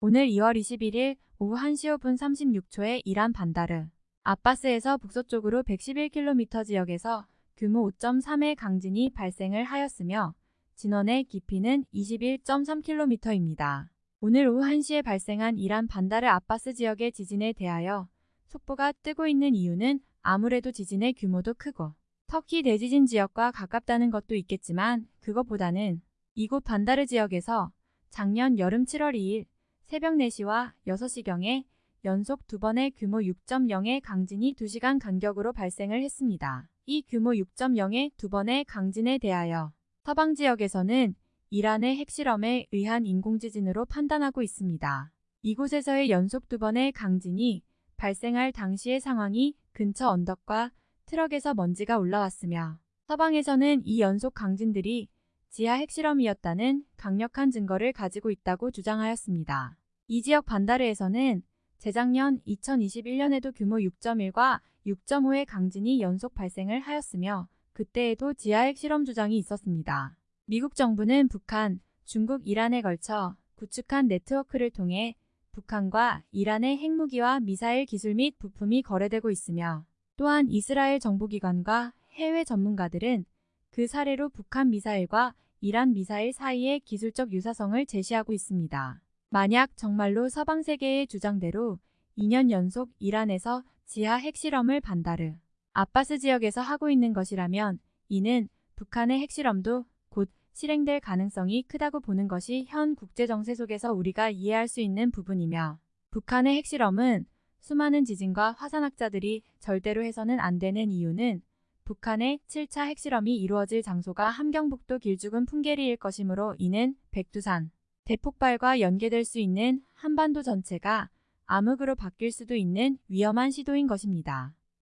오늘 2월 21일 오후 1시 5분 36초에 이란 반다르 아바스에서 북서쪽으로 111km 지역에서 규모 5.3의 강진이 발생을 하였으며 진원의 깊이는 21.3km입니다. 오늘 오후 1시에 발생한 이란 반다르 아바스 지역의 지진에 대하여 속보가 뜨고 있는 이유는 아무래도 지진의 규모도 크고 터키 대지진 지역과 가깝다는 것도 있겠지만 그것보다는 이곳 반다르 지역에서 작년 여름 7월 2일 새벽 4시와 6시경에 연속 두 번의 규모 6.0의 강진이 2시간 간격으로 발생을 했습니다. 이 규모 6.0의 두 번의 강진에 대하여 서방 지역에서는 이란의 핵실험에 의한 인공지진으로 판단하고 있습니다. 이곳에서의 연속 두 번의 강진이 발생할 당시의 상황이 근처 언덕과 트럭에서 먼지가 올라왔으며 서방에서는 이 연속 강진들이 지하 핵실험이었다는 강력한 증거를 가지고 있다고 주장하였습니다. 이 지역 반다르에서는 재작년 2021년에도 규모 6.1과 6.5의 강진이 연속 발생을 하였으며 그때에도 지하 핵실험 주장이 있었습니다. 미국 정부는 북한, 중국, 이란에 걸쳐 구축한 네트워크를 통해 북한과 이란의 핵무기와 미사일 기술 및 부품이 거래되고 있으며 또한 이스라엘 정보기관과 해외 전문가들은 그 사례로 북한 미사일과 이란 미사일 사이의 기술적 유사성을 제시하고 있습니다. 만약 정말로 서방 세계의 주장대로 2년 연속 이란에서 지하 핵실험을 반다르 아바스 지역에서 하고 있는 것이라면 이는 북한의 핵실험도 곧 실행될 가능성이 크다고 보는 것이 현 국제정세 속에서 우리가 이해할 수 있는 부분이며 북한의 핵실험은 수많은 지진과 화산학자들이 절대로 해서는 안 되는 이유는 북한의 7차 핵실험이 이루어질 장소가 함경북도 길쭉은 풍계리일 것이므로 이는 백두산, 대폭발과 연계될 수 있는 한반도 전체가 암흑으로 바뀔 수도 있는 위험한 시도인 것입니다.